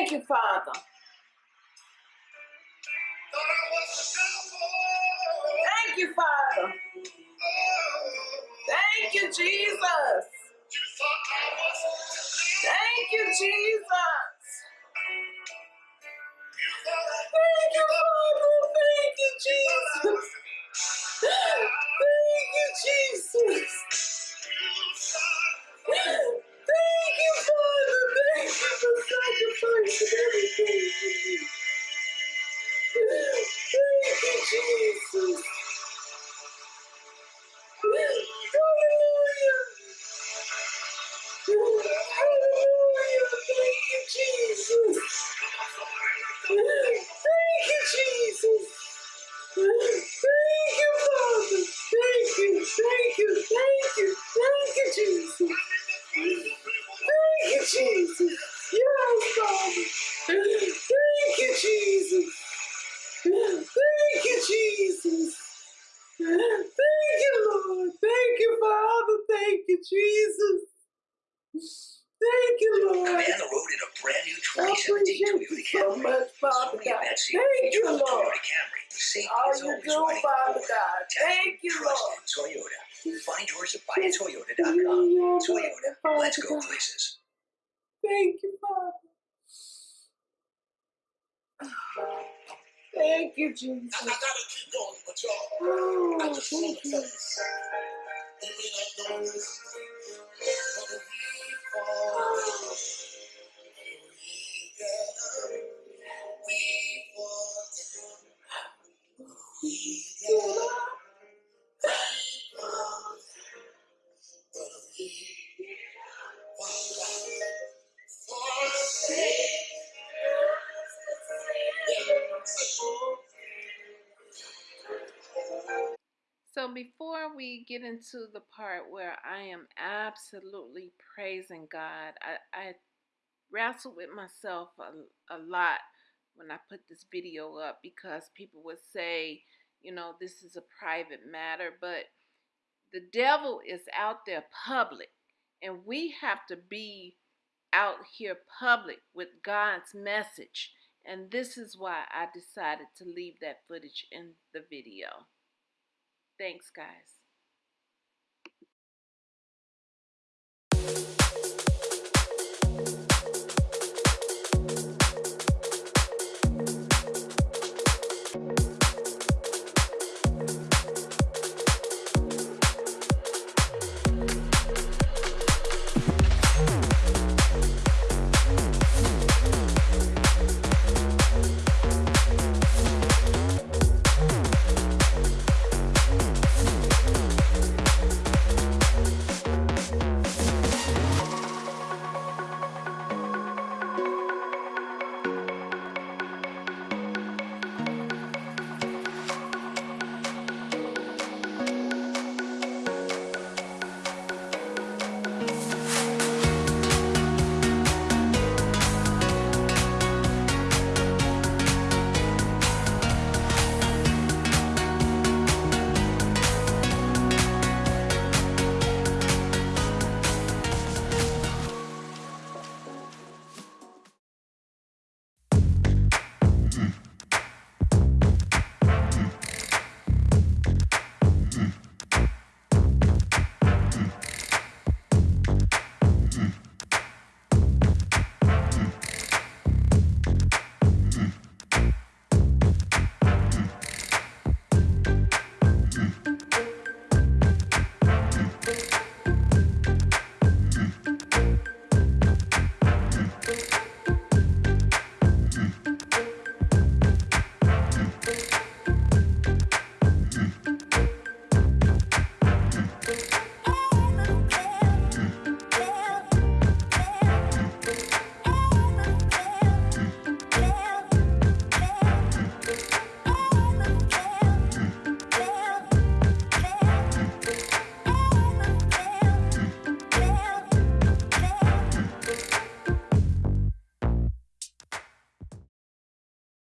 Thank you, Father. Thank you, Father. Thank you, Jesus. Thank you, Jesus. So much, Father God. Thank you, Lord. All you do, Father. God. Thank you, Lord. Toyota. Find yours at buyatoyota.com. Toyota. Let's go places. Thank you, Father. Thank you, Jesus. I, I gotta keep going, but y'all, Oh, I just want to tell you something. You may not know this, but fall before we get into the part where I am absolutely praising God, I, I wrestled with myself a, a lot when I put this video up because people would say, you know, this is a private matter, but the devil is out there public and we have to be out here public with God's message. And this is why I decided to leave that footage in the video. Thanks, guys.